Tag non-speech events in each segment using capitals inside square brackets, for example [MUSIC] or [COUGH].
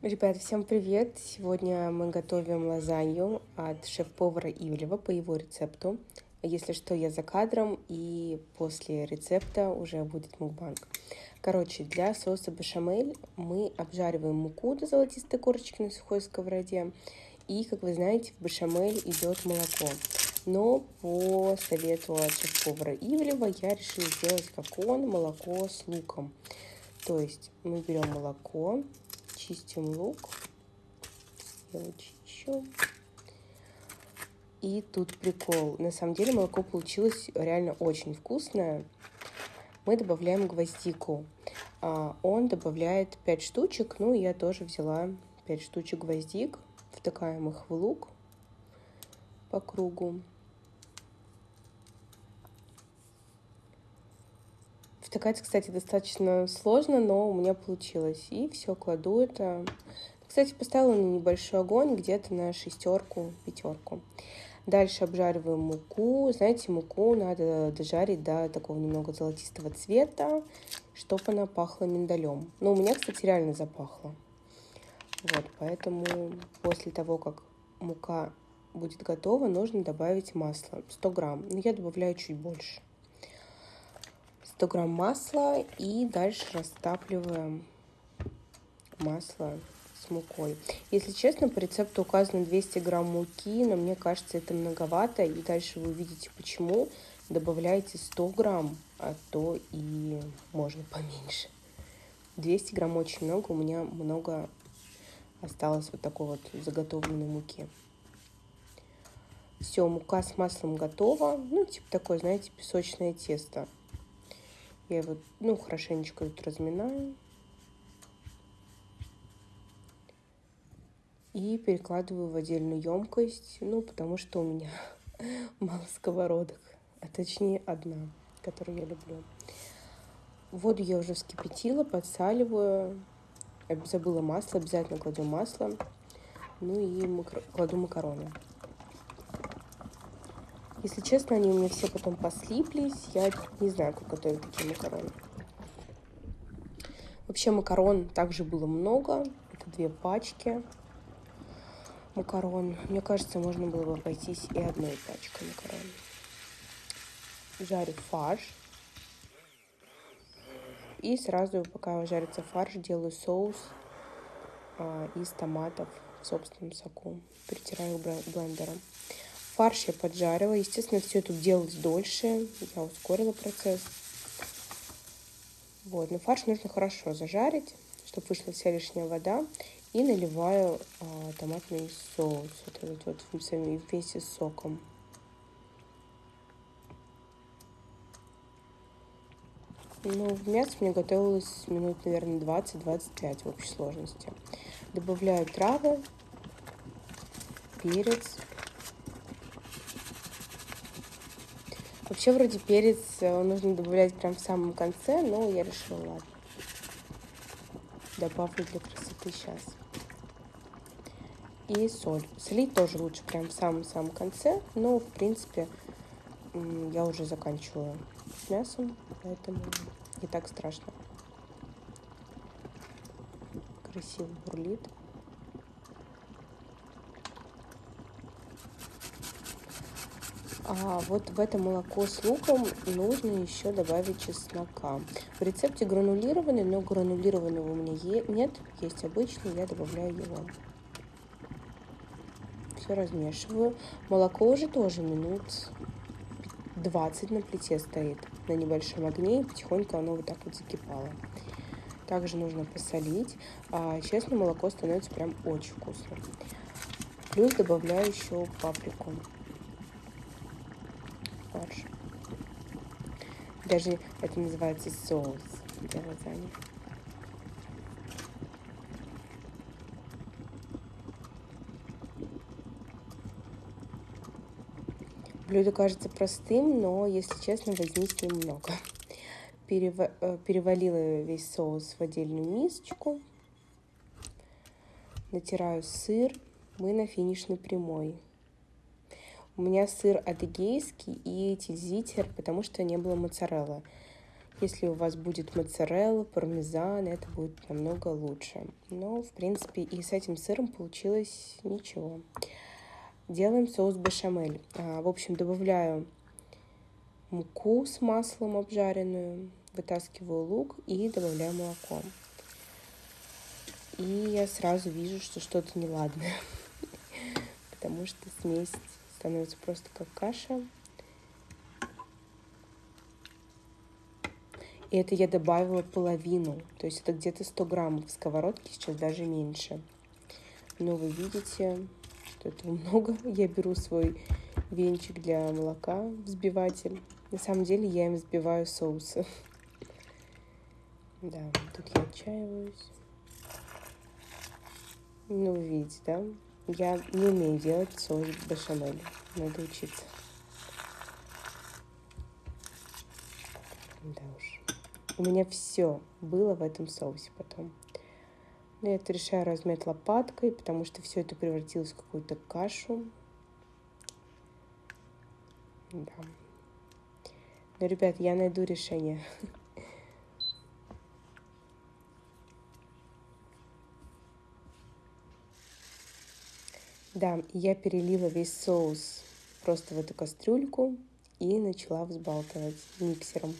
Ребят, всем привет! Сегодня мы готовим лазанью от шеф-повара Ивлева по его рецепту. Если что, я за кадром, и после рецепта уже будет мукбанг. Короче, для соуса бешамель мы обжариваем муку до золотистой корочки на сухой сковороде. И, как вы знаете, в бешамель идет молоко. Но по совету от шеф-повара Ивлева я решила сделать как он, молоко с луком. То есть мы берем молоко, чистим лук. Я чищу. И тут прикол. На самом деле молоко получилось реально очень вкусное. Мы добавляем гвоздику. А он добавляет 5 штучек. Ну, я тоже взяла 5 штучек гвоздик. Втыкаем их в лук по кругу. Втыкать, кстати, достаточно сложно, но у меня получилось. И все, кладу это. Кстати, поставила на небольшой огонь, где-то на шестерку, пятерку. Дальше обжариваем муку. Знаете, муку надо дожарить до такого немного золотистого цвета, чтобы она пахла миндалем. Но у меня, кстати, реально запахло. Вот, поэтому после того, как мука будет готова, нужно добавить масло. 100 грамм. Но я добавляю чуть больше. 100 грамм масла и дальше растапливаем масло с мукой. Если честно, по рецепту указано 200 грамм муки, но мне кажется, это многовато. И дальше вы увидите, почему. Добавляйте 100 грамм, а то и можно поменьше. 200 грамм очень много, у меня много осталось вот такой вот заготовленной муки. Все, мука с маслом готова. Ну, типа такое, знаете, песочное тесто. Я его, ну, хорошенечко тут разминаю. И перекладываю в отдельную емкость, ну, потому что у меня [LAUGHS] мало сковородок, а точнее одна, которую я люблю. Воду я уже вскипятила, подсаливаю. Забыла масло, обязательно кладу масло. Ну и кладу макароны. Если честно, они у меня все потом послиплись. Я не знаю, как готовить такие макароны. Вообще макарон также было много. Это две пачки макарон. Мне кажется, можно было бы обойтись и одной пачкой макарон. Жарю фарш. И сразу, пока жарится фарш, делаю соус а, из томатов в собственном соку. Притираю блендером. Фарш я поджарила. Естественно, все это делалось дольше. Я ускорила процесс. Вот, но фарш нужно хорошо зажарить, чтобы вышла вся лишняя вода. И наливаю а, томатный соус, вот этот вот вместе с соком. Ну, мясо мне готовилось минут, наверное, 20-25 в общей сложности. Добавляю травы, перец, Вообще вроде перец э, нужно добавлять прям в самом конце, но я решила, ладно. Добавлю для красоты сейчас. И соль. Солить тоже лучше прям в самом-самом конце, но в принципе я уже заканчиваю с мясом, поэтому не так страшно. Красиво бурлит. А вот в это молоко с луком нужно еще добавить чеснока. В рецепте гранулированный, но гранулированного у меня нет, есть обычный, я добавляю его. Все размешиваю. Молоко уже тоже минут 20 на плите стоит на небольшом огне, и потихоньку оно вот так вот закипало. Также нужно посолить. А, честно, молоко становится прям очень вкусным. Плюс добавляю еще паприку фарш. Даже это называется соус для лазаньи. Блюдо кажется простым, но, если честно, возни немного. Перева э, перевалила весь соус в отдельную мисочку. Натираю сыр. Мы на финишной прямой. У меня сыр адыгейский и тильзитер, потому что не было моцареллы. Если у вас будет моцарелла, пармезан, это будет намного лучше. Но, в принципе, и с этим сыром получилось ничего. Делаем соус бешамель. А, в общем, добавляю муку с маслом обжаренную, вытаскиваю лук и добавляю молоко. И я сразу вижу, что что-то неладное, [LAUGHS] потому что смесь становится просто как каша. И это я добавила половину, то есть это где-то 100 граммов в сковородке, сейчас даже меньше. Но вы видите, что этого [LAUGHS] много. Я беру свой венчик для молока, взбиватель. На самом деле я им взбиваю соусы. Да, тут я отчаиваюсь. Ну, видите, да? Я не умею делать соус бешамель. Надо учиться. Да уж. У меня все было в этом соусе потом. Я это решаю размять лопаткой, потому что все это превратилось в какую-то кашу. Да. Но, ребят, я найду решение. [LAUGHS] Да, я перелила весь соус просто в эту кастрюльку и начала взбалтывать миксером.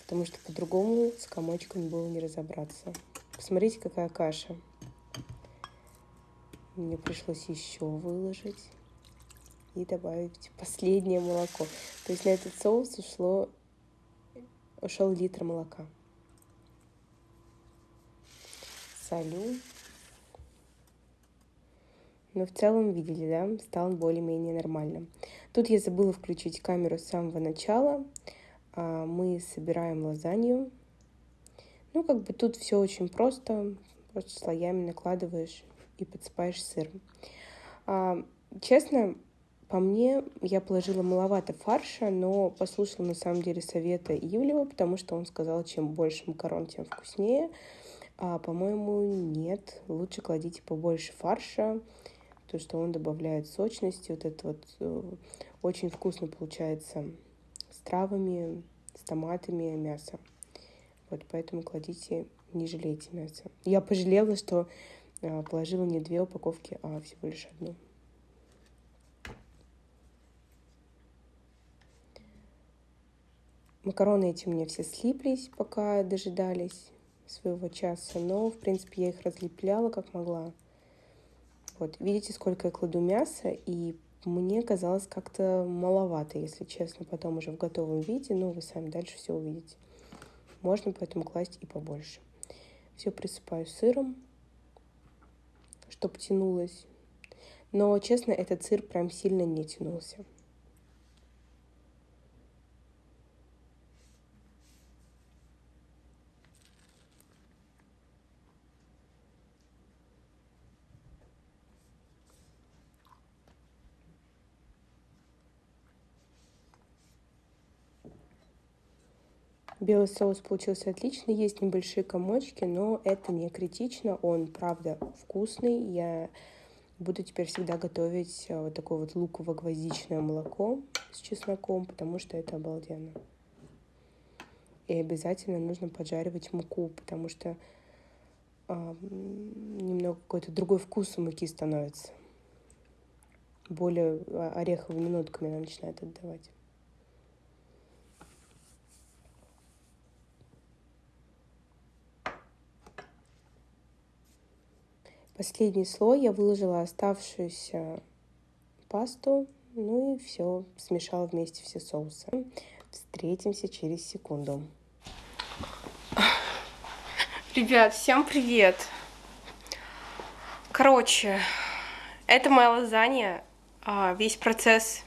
Потому что по-другому с комочком было не разобраться. Посмотрите, какая каша. Мне пришлось еще выложить и добавить последнее молоко. То есть на этот соус ушло, ушел литр молока. Солю. Но в целом видели, да, стал более-менее нормальным. Тут я забыла включить камеру с самого начала. А, мы собираем лазанью. Ну, как бы тут все очень просто. Просто слоями накладываешь и подсыпаешь сыром. А, честно, по мне, я положила маловато фарша, но послушала на самом деле совета Ивлева, потому что он сказал, чем больше макарон, тем вкуснее. А, по-моему, нет. Лучше кладите побольше фарша, то что он добавляет сочности. Вот это вот э, очень вкусно получается с травами, с томатами мясо. Вот поэтому кладите, не жалейте мясо. Я пожалела, что а, положила не две упаковки, а всего лишь одну. Макароны эти у меня все слиплись, пока дожидались своего часа, но, в принципе, я их разлепляла как могла. Вот, видите, сколько я кладу мяса, и мне казалось как-то маловато, если честно, потом уже в готовом виде, но вы сами дальше все увидите. Можно поэтому класть и побольше. Все присыпаю сыром, чтобы тянулось. Но, честно, этот сыр прям сильно не тянулся. Белый соус получился отличный, есть небольшие комочки, но это не критично, он правда вкусный. Я буду теперь всегда готовить э, вот такое вот луково-гвоздичное молоко с чесноком, потому что это обалденно. И обязательно нужно поджаривать муку, потому что а, немного какой-то другой вкус у муки становится. Более а, ореховыми нотками она начинает отдавать. Последний слой я выложила оставшуюся пасту, ну и все, смешала вместе все соусы. Встретимся через секунду. Ребят, всем привет! Короче, это моя лазанья. А, весь процесс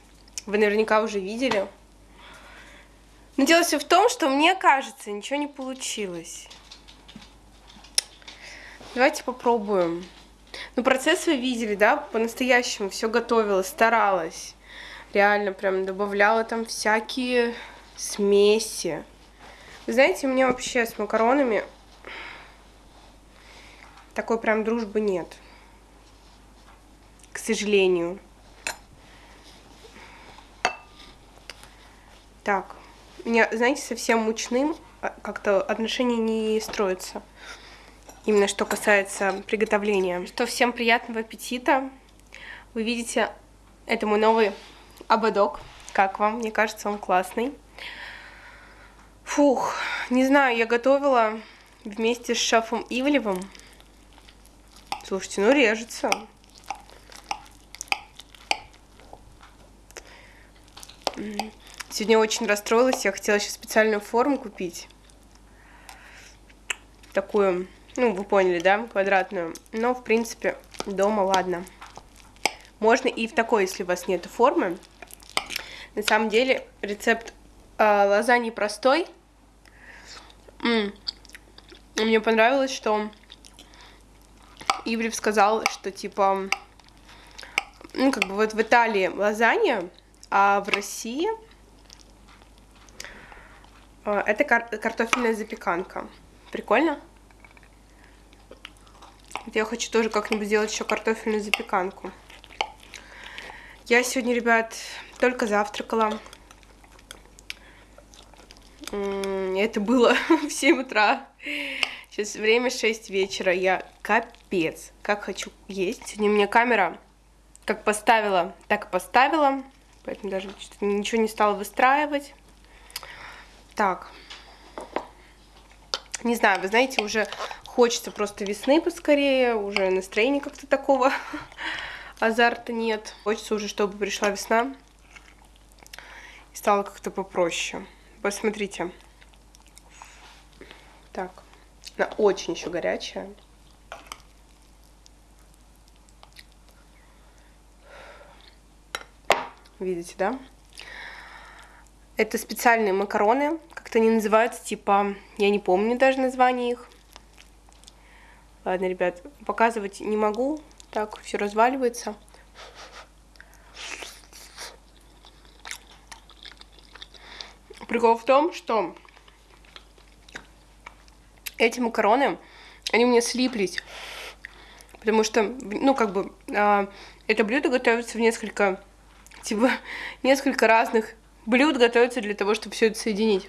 вы наверняка уже видели. Но дело все в том, что мне кажется, ничего не получилось. Давайте попробуем. Ну, процесс вы видели, да, по-настоящему все готовила, старалась. Реально прям добавляла там всякие смеси. Вы знаете, у меня вообще с макаронами такой прям дружбы нет. К сожалению. Так, мне, знаете, совсем мучным а, как-то отношения не строятся. Именно что касается приготовления. Что всем приятного аппетита. Вы видите, это мой новый ободок. Как вам? Мне кажется, он классный. Фух, не знаю, я готовила вместе с шефом Ивлевым. Слушайте, ну режется. Сегодня очень расстроилась, я хотела еще специальную форму купить. Такую, ну, вы поняли, да, квадратную. Но, в принципе, дома ладно. Можно и в такой, если у вас нет формы. На самом деле, рецепт э, лазаньи простой. М -м. Мне понравилось, что Ивлев сказал, что, типа, ну, как бы вот в Италии лазанья, а в России э, это кар картофельная запеканка. Прикольно? Вот я хочу тоже как-нибудь сделать еще картофельную запеканку. Я сегодня, ребят, только завтракала. Это было [LAUGHS] в 7 утра. Сейчас время 6 вечера. Я капец, как хочу есть. Сегодня у меня камера как поставила, так и поставила. Поэтому даже ничего не стала выстраивать. Так. Не знаю, вы знаете, уже хочется просто весны поскорее. Уже настроения как-то такого [LAUGHS] азарта нет. Хочется уже, чтобы пришла весна и стало как-то попроще. Посмотрите. Так, она очень еще горячая. Видите, да? Это специальные макароны, как-то они называются, типа, я не помню даже название их. Ладно, ребят, показывать не могу, так, все разваливается. Прикол в том, что эти макароны, они меня слиплись. Потому что, ну, как бы, э, это блюдо готовится в несколько Типа, [LAUGHS] несколько разных блюд готовится для того, чтобы все это соединить.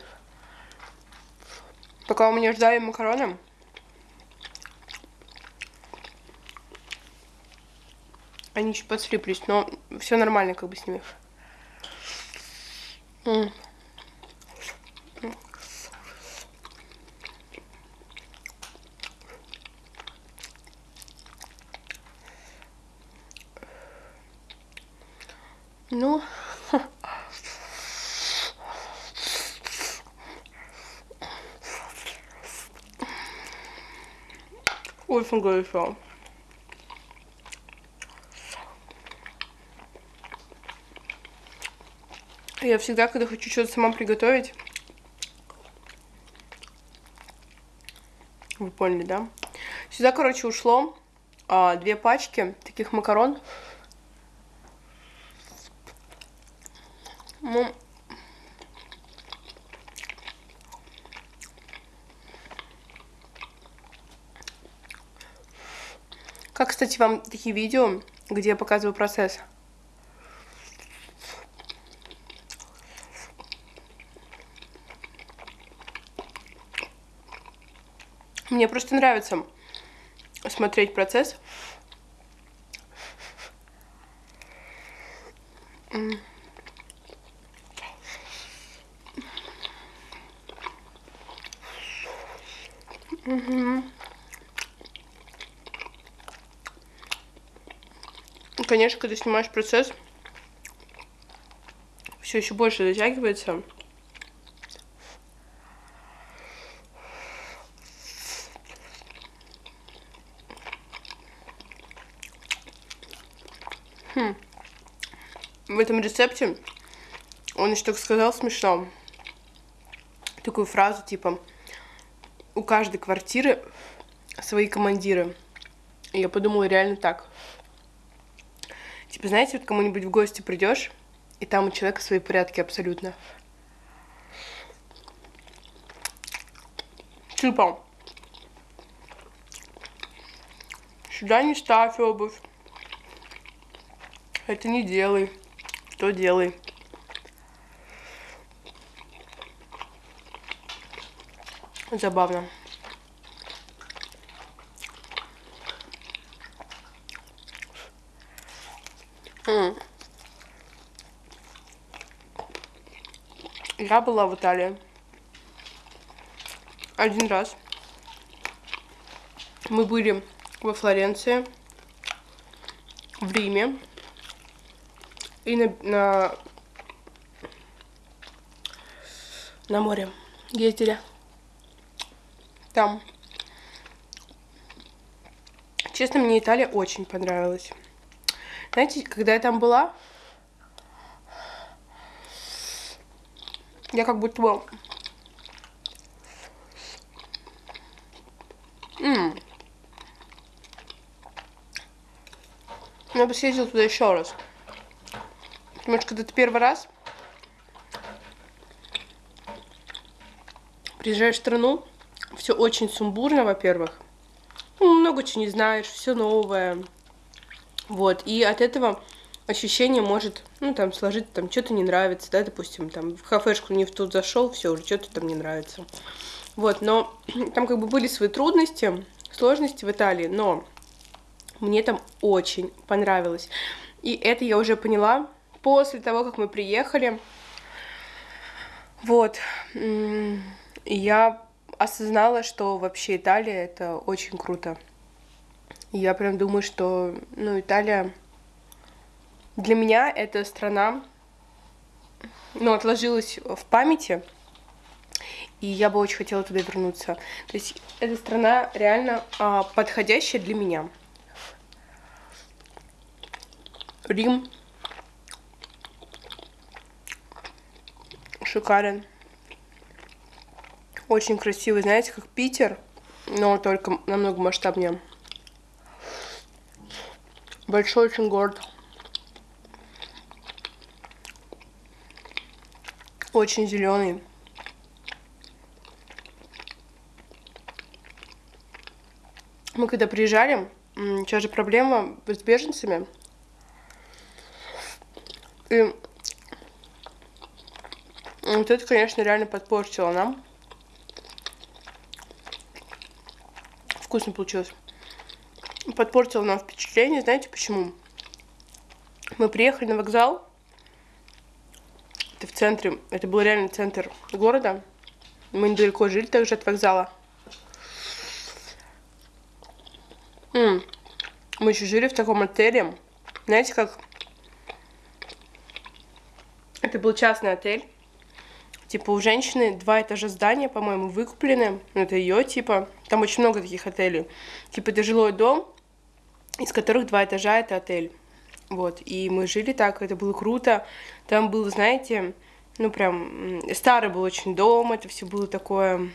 Пока у меня ждали макароны, они чуть подслиплись, но все нормально как бы с ними. М очень горячо. Я всегда, когда хочу что-то сама приготовить, вы поняли, да? Сюда, короче, ушло а, две пачки таких макарон. Ну, как, кстати, вам такие видео, где я показываю процесс? Мне просто нравится смотреть процесс. Конечно, когда снимаешь процесс, все еще больше затягивается. Хм. В этом рецепте он еще так сказал смешно. Такую фразу типа у каждой квартиры свои командиры. И я подумала реально так. Типа, знаете, вот кому-нибудь в гости придешь, и там у человека свои порядки абсолютно. Типа, сюда не ставь обувь. Это не делай. То делай. Забавно. Я была в Италии один раз. Мы были во Флоренции, в Риме и на, на, на море ездили. Там. Честно, мне Италия очень понравилась. Знаете, когда я там была, я как будто бы... М -м. Я бы съездила туда еще раз. Потому что когда ты первый раз приезжаешь в страну, все очень сумбурно, во-первых. Ну, много чего не знаешь, все новое. Вот, и от этого ощущение может, ну, там, сложить, там, что-то не нравится, да, допустим, там, в кафешку не в тут зашел, все, уже что-то там не нравится. Вот, но [CLEARS THROAT] там как бы были свои трудности, сложности в Италии, но мне там очень понравилось. И это я уже поняла после того, как мы приехали. Вот. Я осознала, что вообще Италия это очень круто. Я прям думаю, что, ну, Италия для меня это страна, ну, отложилась в памяти, и я бы очень хотела туда вернуться. То есть эта страна реально а, подходящая для меня. Рим шикарен. Очень красивый, знаете, как Питер, но только намного масштабнее. Большой очень город. Очень зеленый. Мы когда приезжали, сейчас же проблема с беженцами. И вот это, конечно, реально подпортило нам. Вкусно получилось подпортила нам впечатление. Знаете почему? Мы приехали на вокзал. Центре. Это был реально центр города. Мы недалеко жили также от вокзала. Мы еще жили в таком отеле. Знаете, как... Это был частный отель. Типа у женщины два этажа здания, по-моему, выкуплены. Ну, это ее, типа. Там очень много таких отелей. Типа это жилой дом, из которых два этажа это отель. Вот, и мы жили так, это было круто. Там был, знаете, ну прям старый был очень дом, это все было такое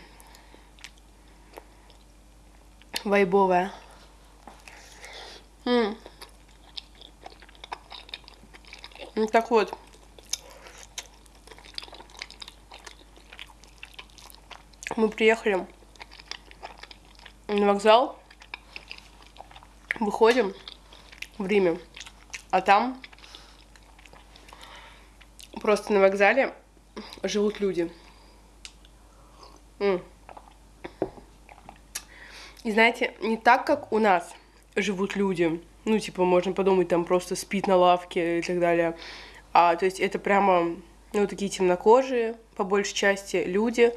вайбовое. М Ну так вот. Мы приехали на вокзал выходим в Риме, а там просто на вокзале живут люди. И знаете, не так, как у нас живут люди. Ну, типа, можно подумать, там просто спит на лавке и так далее. А, то есть это прямо, ну, такие темнокожие, по большей части, люди,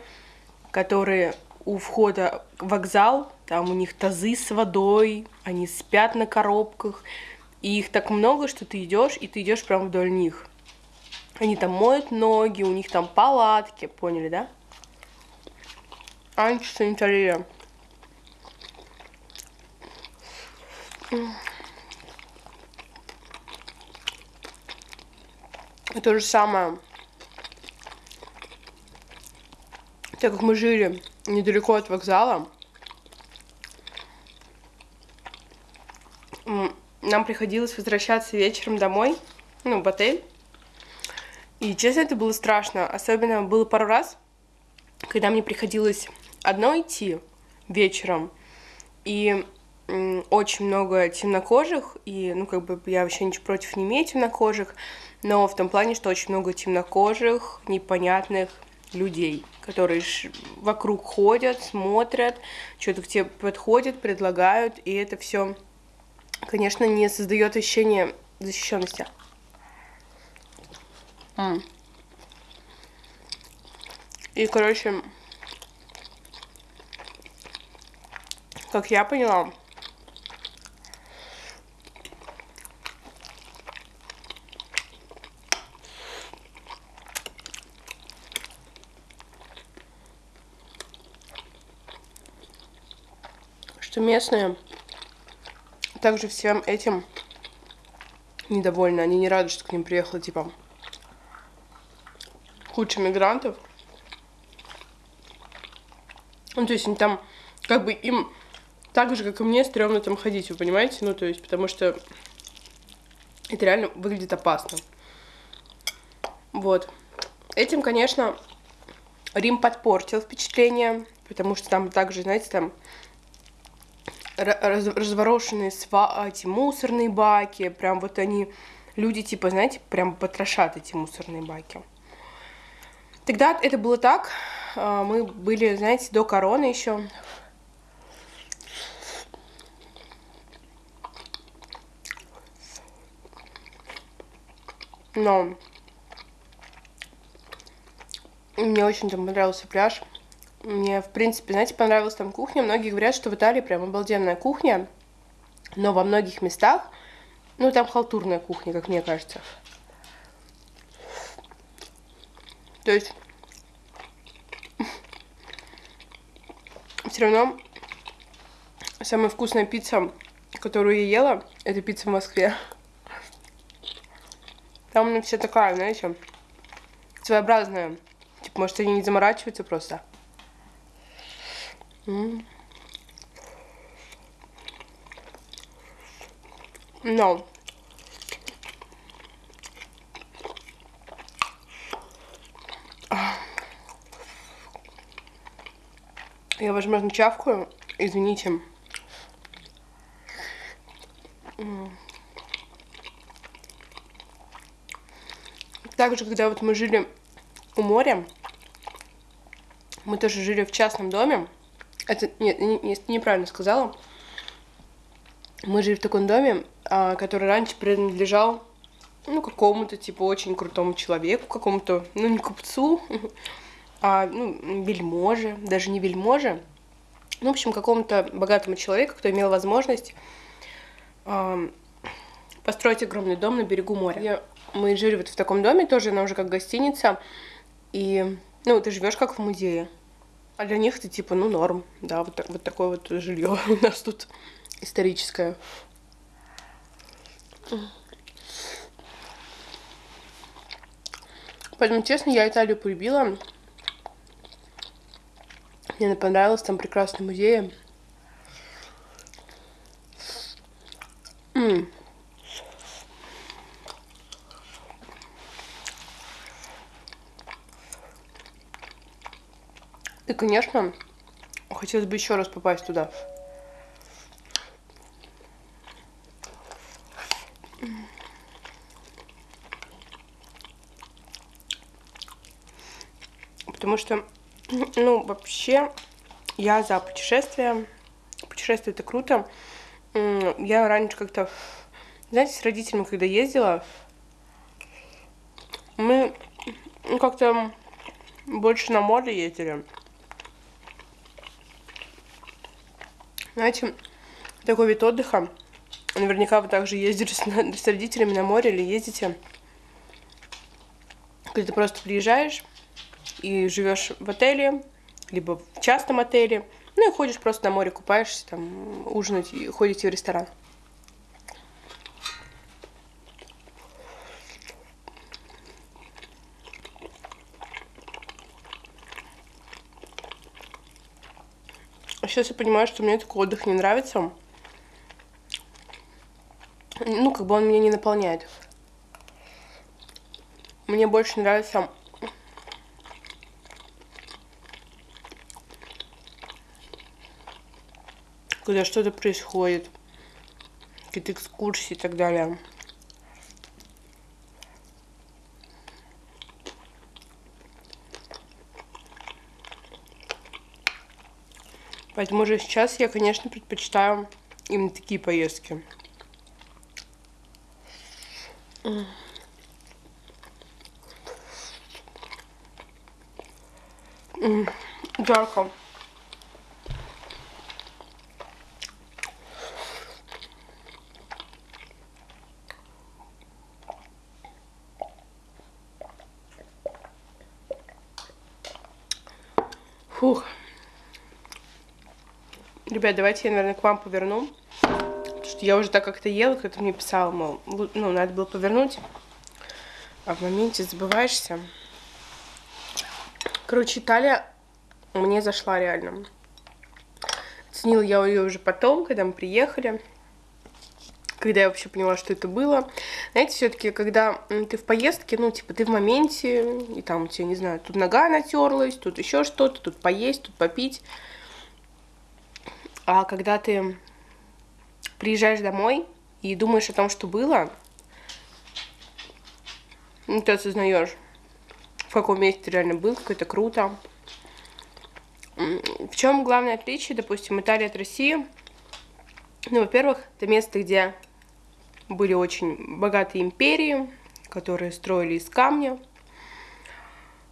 которые у входа в вокзал, там у них тазы с водой, они спят на коробках, и их так много, что ты идешь, и ты идешь прямо вдоль них. Они там моют ноги, у них там палатки, поняли, да? Антисанитария. И то же самое. Так как мы жили недалеко от вокзала. Нам приходилось возвращаться вечером домой, ну, в отель. И, честно, это было страшно. Особенно было пару раз, когда мне приходилось одно идти вечером, и очень много темнокожих, и, ну, как бы я вообще ничего против не имею темнокожих, но в том плане, что очень много темнокожих, непонятных людей, которые вокруг ходят, смотрят, что-то к тебе подходят, предлагают, и это все, конечно, не создает ощущение защищенности. И, короче, как я поняла, что местные также всем этим недовольны. Они не рады, что к ним приехало, типа, куча мигрантов. Ну, то есть они там, как бы им так же, как и мне, стрёмно там ходить, вы понимаете? Ну, то есть, потому что это реально выглядит опасно. Вот. Этим, конечно, Рим подпортил впечатление, потому что там также, знаете, там раз, разворошенные сва эти мусорные баки, прям вот они, люди типа, знаете, прям потрошат эти мусорные баки. Тогда это было так, а, мы были, знаете, до короны еще. Но мне очень там понравился пляж. Мне, в принципе, знаете, понравилась там кухня. Многие говорят, что в Италии прям обалденная кухня, но во многих местах, ну, там халтурная кухня, как мне кажется. То есть все равно самая вкусная пицца, которую я ела, это пицца в Москве. Там она вся такая, знаете, своеобразная. Типа, может, они не заморачиваются просто. Но Я, возможно, чавкаю. Извините. Также, когда вот мы жили у моря, мы тоже жили в частном доме. Это нет, не, не, неправильно сказала. Мы жили в таком доме, а, который раньше принадлежал ну, какому-то, типа, очень крутому человеку, какому-то, ну, не купцу, [LAUGHS] а, ну, вельможе, даже не вельможе, ну, в общем, какому-то богатому человеку, кто имел возможность э, построить огромный дом на берегу моря. Я, мы жили вот в таком доме, тоже она уже как гостиница, и, ну, ты живешь как в музее. А для них это типа, ну, норм, да, вот, вот такое вот жилье [LAUGHS] у нас тут историческое. Поэтому, честно, я Италию полюбила. Мне понравилось, там прекрасный музей. И, конечно, хотелось бы еще раз попасть туда. Потому что ну, вообще, я за путешествия. Путешествие это круто. Я раньше как-то, знаете, с родителями, когда ездила, мы ну, как-то больше на море ездили. Знаете, такой вид отдыха. Наверняка вы также ездили с, [LAUGHS] с родителями на море или ездите. Когда ты просто приезжаешь, и живешь в отеле, либо в частном отеле, ну и ходишь просто на море, купаешься, там, ужинать и ходите в ресторан. Сейчас я понимаю, что мне такой отдых не нравится. Ну, как бы он меня не наполняет. Мне больше нравится когда что-то происходит, какие-то экскурсии и так далее. Поэтому же сейчас я, конечно, предпочитаю именно такие поездки. Жарко. Ребят, давайте я, наверное, к вам поверну. Потому что я уже так как-то ела, кто-то мне писал, мол, ну, надо было повернуть. А в моменте забываешься. Короче, Италия мне зашла реально. Ценила я ее уже потом, когда мы приехали. Когда я вообще поняла, что это было. Знаете, все-таки, когда ты в поездке, ну, типа, ты в моменте, и там у тебя, не знаю, тут нога натерлась, тут еще что-то, тут поесть, тут попить. А когда ты приезжаешь домой и думаешь о том, что было, ну, ты осознаешь, в каком месте ты реально был, как это круто. В чем главное отличие, допустим, Италии от России? Ну, во-первых, это место, где были очень богатые империи, которые строили из камня.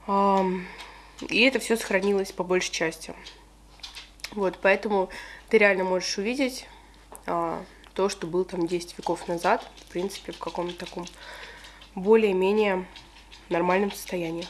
И это все сохранилось по большей части. Вот, поэтому ты реально можешь увидеть а, то, что было там 10 веков назад, в принципе, в каком-то таком более-менее нормальном состоянии.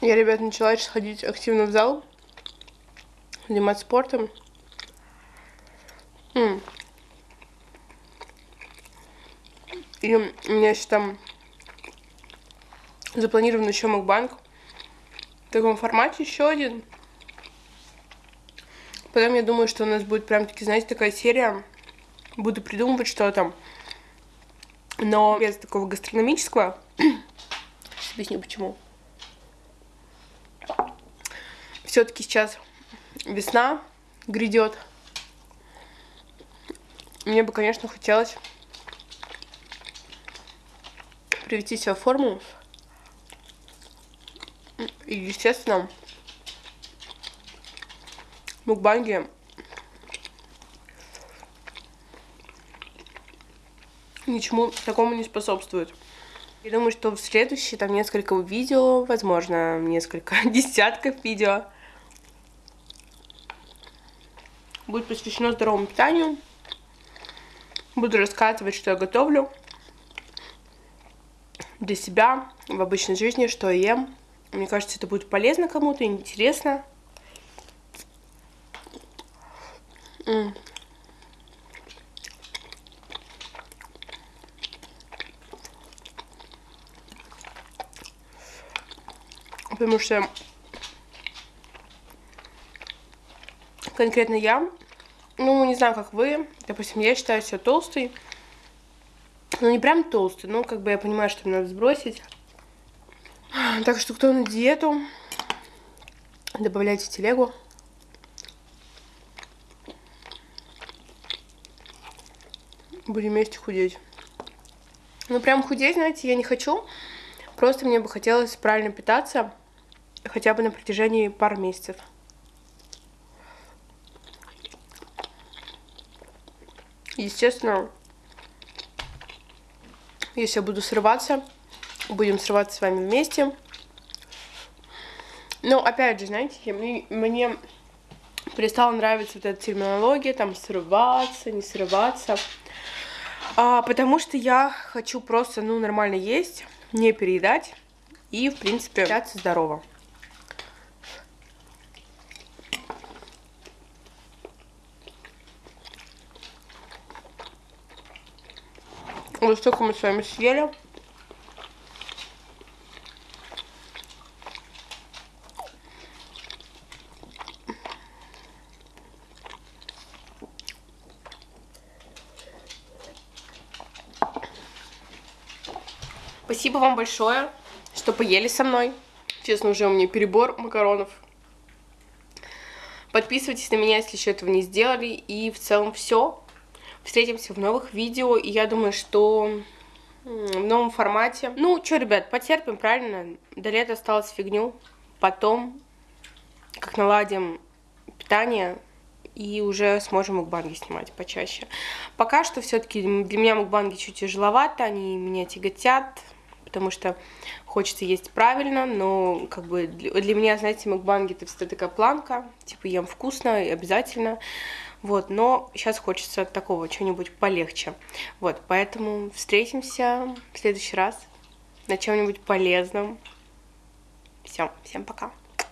Я, ребят, начала сейчас ходить активно в зал, заниматься спортом. И у меня сейчас там запланирован еще Макбанк в таком формате, еще один. Потом я думаю, что у нас будет прям таки, знаете, такая серия. Буду придумывать что-то. Но без такого гастрономического. Объясню почему. Все-таки сейчас весна грядет. Мне бы, конечно, хотелось привести себя в форму. И, естественно, мукбанги ничему такому не способствуют. Я думаю, что в следующие там несколько видео, возможно, несколько [LAUGHS] десятков видео будет посвящено здоровому питанию. Буду рассказывать, что я готовлю для себя в обычной жизни, что я ем. Мне кажется, это будет полезно кому-то, интересно. Потому что конкретно я, ну, не знаю, как вы, допустим, я считаю себя толстой, ну, не прям толстый, но как бы я понимаю, что мне надо сбросить. Так что кто на диету, добавляйте телегу. Будем вместе худеть. Ну, прям худеть, знаете, я не хочу. Просто мне бы хотелось правильно питаться хотя бы на протяжении пары месяцев. Естественно, если я буду срываться, будем срываться с вами вместе. Но, опять же, знаете, мне, мне перестала нравиться вот эта терминология, там, срываться, не срываться. А, потому что я хочу просто, ну, нормально есть, не переедать и, в принципе, питаться здорово. Вот столько мы с вами съели. Спасибо вам большое, что поели со мной. Честно, уже у меня перебор макаронов. Подписывайтесь на меня, если еще этого не сделали. И в целом все. Встретимся в новых видео. И я думаю, что в новом формате. Ну, что, ребят, потерпим, правильно? До лета осталось фигню. Потом, как наладим питание, и уже сможем мукбанги снимать почаще. Пока что все-таки для меня мукбанги чуть тяжеловато, они меня тяготят, потому что хочется есть правильно, но как бы для меня, знаете, мукбанги это всегда такая планка, типа ем вкусно и обязательно, вот, но сейчас хочется такого, чего-нибудь полегче, вот, поэтому встретимся в следующий раз на чем-нибудь полезном. Все, всем пока.